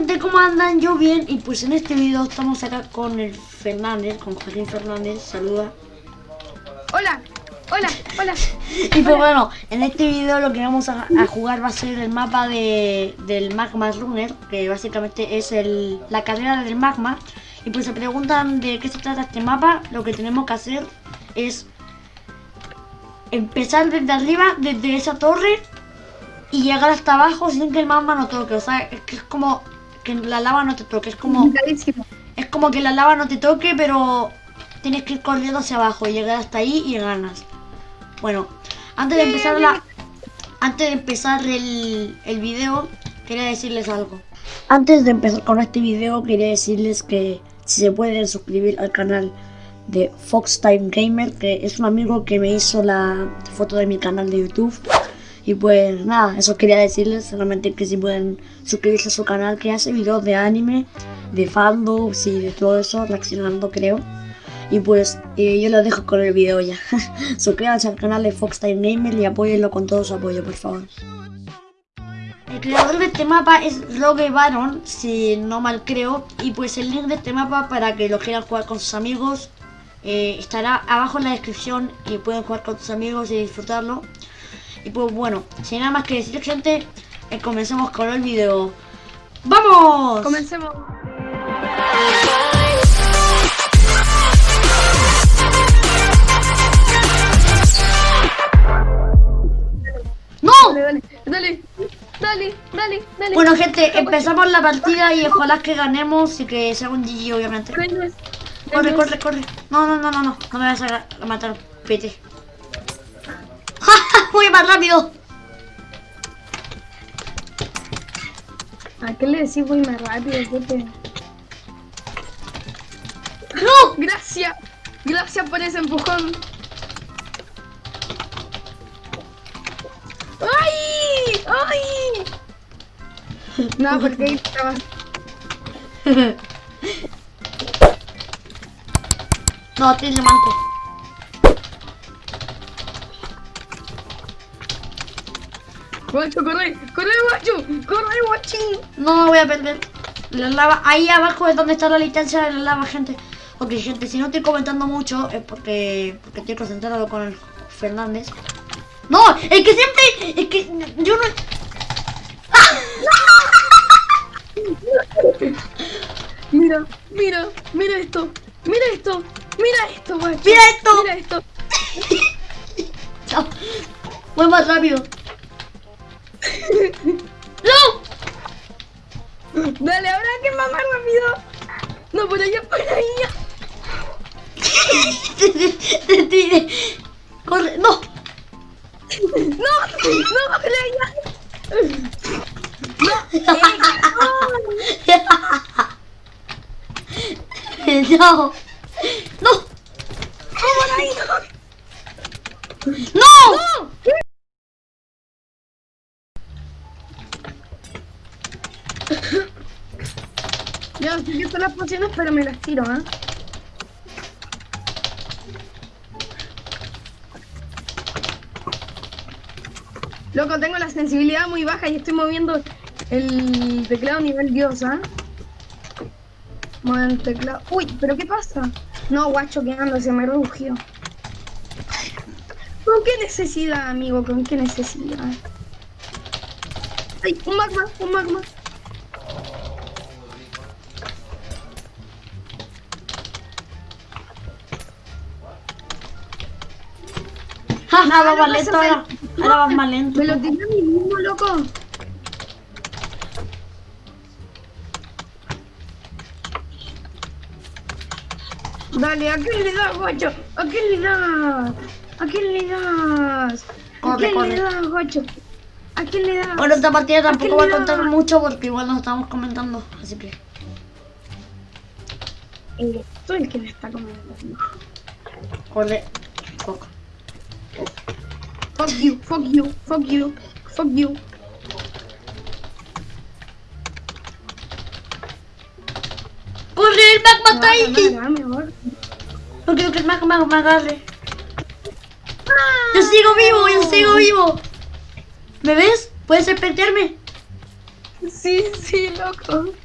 gente, ¿cómo andan? Yo bien y pues en este video estamos acá con el Fernández, con Joaquín Fernández, saluda. Hola, hola, hola. Y pues bueno, en este video lo que vamos a, a jugar va a ser el mapa de, del Magma Runner, que básicamente es el, la carrera del magma. Y pues se preguntan de qué se trata este mapa, lo que tenemos que hacer es empezar desde arriba, desde esa torre y llegar hasta abajo sin que el magma no toque. O sea, es que es como que la lava no te toque. Es como, es como que la lava no te toque, pero tienes que ir corriendo hacia abajo y llegar hasta ahí y ganas. Bueno, antes de empezar la, antes de empezar el, el video, quería decirles algo. Antes de empezar con este video, quería decirles que si se pueden suscribir al canal de Fox Time Gamer, que es un amigo que me hizo la foto de mi canal de YouTube. Y pues nada, eso quería decirles, solamente que si pueden suscribirse a su canal, que hace videos de anime, de fandoms y de todo eso, reaccionando creo. Y pues eh, yo los dejo con el video ya. Suscríbanse al canal de Fox Time Gamer y apóyenlo con todo su apoyo, por favor. El creador de este mapa es Rogue Baron, si no mal creo. Y pues el link de este mapa para que lo quieran jugar con sus amigos eh, estará abajo en la descripción y pueden jugar con sus amigos y disfrutarlo. Y pues bueno, sin nada más que decir gente, eh, comencemos con el video. ¡Vamos! Comencemos. ¡No! Dale, dale, dale, dale, dale, dale. Bueno gente, empezamos la partida y ojalá que ganemos y que sea un GG obviamente. Corre, corre, corre. No, no, no, no, no. No me vas a, a matar, pete. Voy más rápido. ¿A qué le decís voy más rápido? Pepe? ¡No! Gracias, gracias por ese empujón. ¡Ay! ¡Ay! No, porque ahí estaba. No, tiene manto. Guacho, corre, corre, guacho, corre, guachín. No voy a perder. La lava, ahí abajo es donde está la licencia de la lava, gente. Ok, gente, si no estoy comentando mucho es porque, porque estoy concentrado con el Fernández. No, es que siempre, es que yo no... Mira, mira, mira esto, mira esto, mira esto, guacho. Mira esto. Mira esto. Chao. Voy más rápido. Dale, habrá que mamar rápido. No, por allá, por allá. te, tiré. Corre, no. No, no, por allá. No, no. No. no, No. Yo que son las pociones, pero me las tiro, ¿ah? Loco, tengo la sensibilidad muy baja y estoy moviendo el teclado nivel dios, ¿ah? Mueve el teclado. Uy, ¿pero qué pasa? No, guacho, que ando, se me rugió. ¿Con qué necesidad, amigo? ¿Con qué necesidad? Ay, un magma, un magma. Jaja, va no más pasa lento ahora. Ahora vas más lento. Me lo tiré a mí mismo, loco. Dale, ¿a quién le das, guacho? ¿A quién le das? ¿A quién le das? ¿A Corre, quién corre. le das, guacho? ¿A quién le das? Bueno, esta partida tampoco va a contar mucho porque igual nos estamos comentando. Así que. Eh, el que me está comiendo. Corre. Fuck. Fuck you, fuck you, fuck you, fuck you. ¡Corre! ¡El dame, amor. No quiero que el magma me agarre. Ah, ¡Yo sigo vivo! ¡Yo sigo vivo! ¿Me ves? ¿Puedes despertarme? Sí, sí, loco.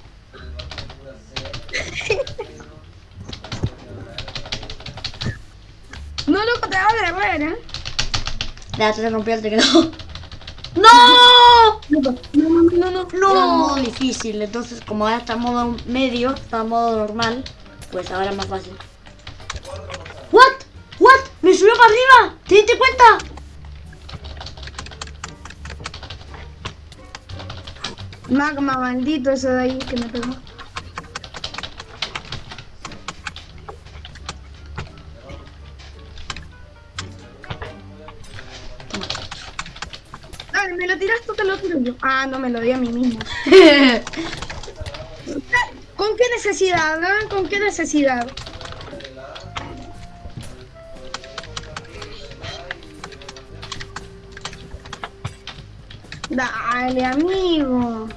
No, loco, te va a derrebar, ¿eh? Ya se rompió el teclado. ¡No! No, no, no, no. No, era modo difícil, entonces como ahora está en modo medio, está en modo normal, pues ahora es más fácil. ¿What? ¿What? ¡Me subió para arriba! ¿Te diste cuenta? Magma, maldito ese de ahí que me pegó. Ah, no, me lo di a mí mismo. ¿Con qué necesidad, ah? ¿Con qué necesidad? Dale, amigo.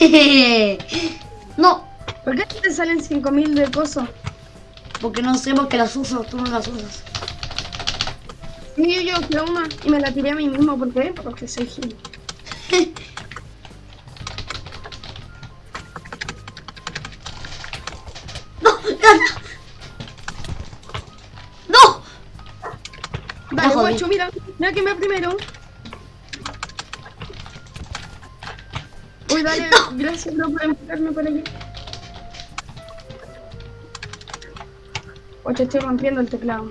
no, ¿Por qué te salen 5000 de coso? porque no sé porque las uso, tú no las usas. Sí, yo a una y me la tiré a mí mismo. ¿Por qué? Porque soy gil. Guacho, mira. Mira que me primero. Uy, dale, gracias, bro, por empujarme por aquí. Guacho, estoy rompiendo el teclado.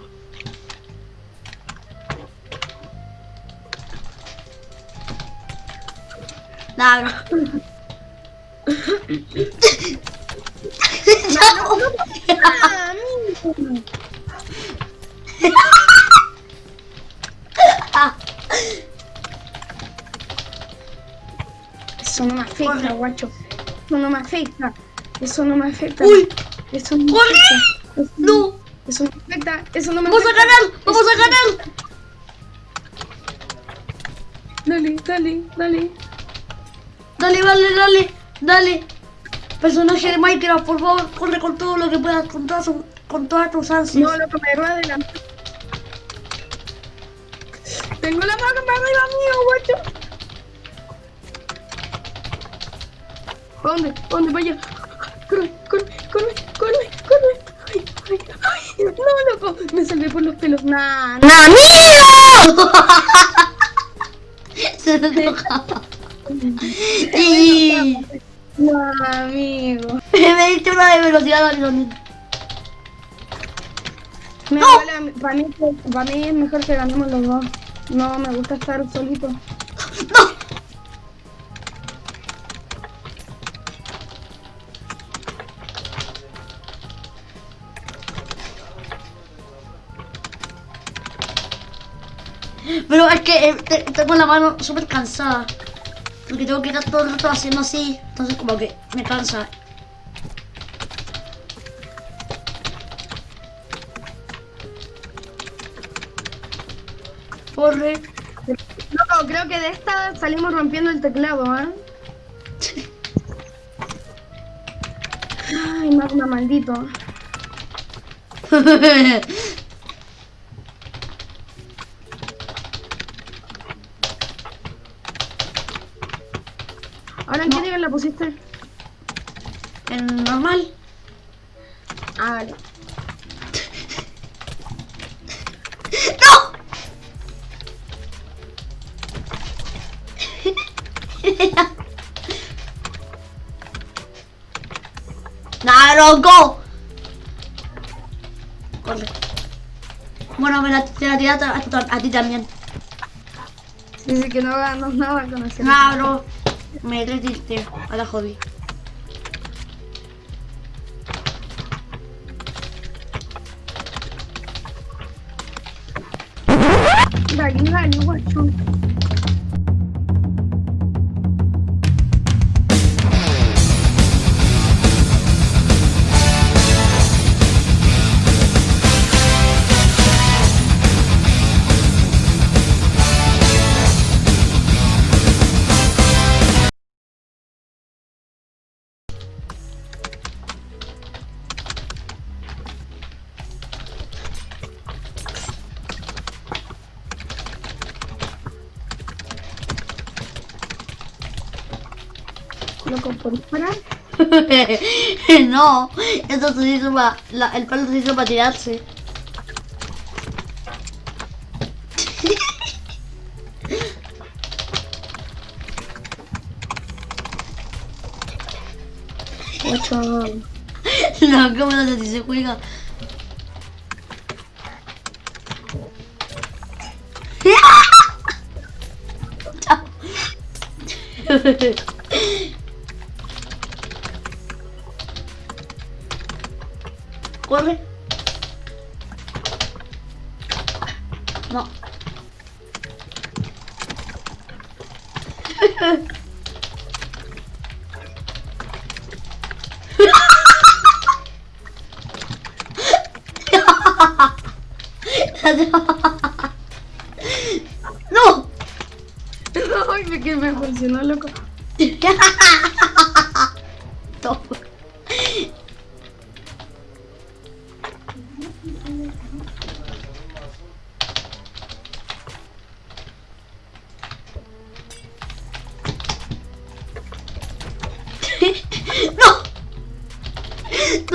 Nada, bro. ¡Ah! Eso no me afecta, Corre. guacho. Eso no me afecta. Eso no me afecta. ¡Uy! Eso no me ¡Corre! afecta. Eso ¡No! Eso no me afecta. Eso no me ¡Vamos a afecta. ganar! ¡Vamos a ganar! Dale, dale, dale. Dale, dale, dale, dale. Personaje de Minecraft, por favor, corre con todo lo que puedas, con todas, con todas tus ansias. No, loco, me va adelante. Tengo la mano arriba mío, guacho. ¿Pa ¿Dónde? ¿Pa ¿Dónde? Vaya. Corre, corre, corre, corre, corre. Ay, ay, ay. No, loco. Me salvé por los pelos. Nah. ¡Amigo! Se me enojaba. Y No, amigo. me diste una de velocidad, Alison. Me No. vale para mí, para mí es mejor que ganemos los dos. No, me gusta estar solito. ¡No! Pero es que eh, te- tengo la mano súper cansada. Porque tengo que estar todo el rato haciendo así. Entonces como que me cansa. Corre. Loco, creo que de esta salimos rompiendo el teclado, ¿eh? Ay, magma maldito. ¿Ahora en qué No. nivel la pusiste? en normal. Ah, vale. ¡No! ¡No, loco! Corre. Bueno, me la, te la tiraste a, a- a ti también. Dice que no ganas nada con ese. No, bro. Me retiste. A la jodí. Dale, dale, guacho. Loco, por disparar. no, eso se hizo para. el palo se hizo para tirarse. Ocho. No, ¿cómo no sé si se juega? Chao. Corre. No. ¡No! Que me funcionó, loco.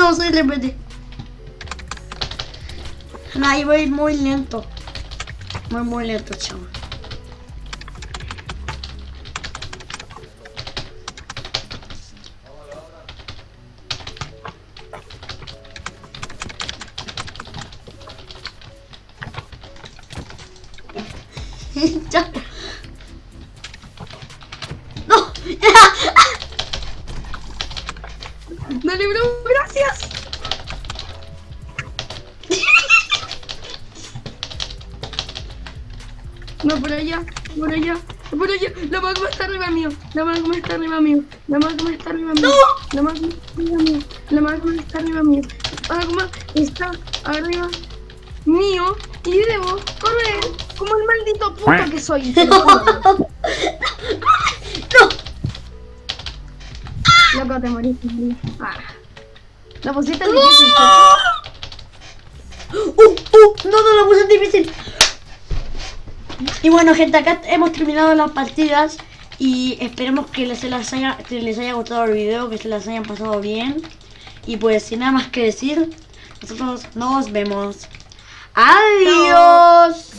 No, soy repetí. No, ahí voy muy lento. Muy, muy lento, chaval. La magma está arriba mío. La magma está arriba mío. La magma está arriba mío. La magma está arriba mío. La magma está arriba mío. La magma está arriba mío. Y debo correr como el maldito puto que soy. No. Loco, te moriste. Ah. La pusiste difícil. Uh, uh, no, no lo puse difícil. Y bueno, gente, acá hemos terminado las partidas. Y esperemos que les, las haya, que les haya gustado el video, que se las hayan pasado bien. Y pues, sin nada más que decir, nosotros nos vemos. Adiós.